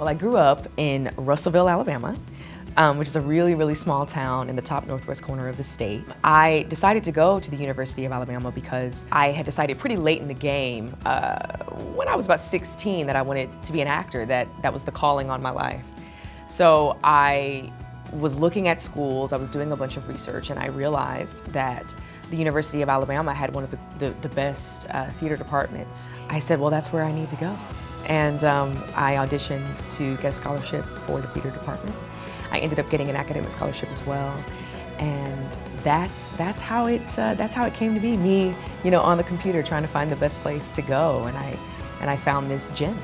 Well, I grew up in Russellville, Alabama, um, which is a really, really small town in the top northwest corner of the state. I decided to go to the University of Alabama because I had decided pretty late in the game, uh, when I was about 16, that I wanted to be an actor, that that was the calling on my life. So I was looking at schools, I was doing a bunch of research, and I realized that the University of Alabama had one of the, the, the best uh, theater departments. I said, well, that's where I need to go. And um, I auditioned to get a scholarship for the theater department. I ended up getting an academic scholarship as well. And that's, that's, how it, uh, that's how it came to be, me you know, on the computer trying to find the best place to go. And I, and I found this gym.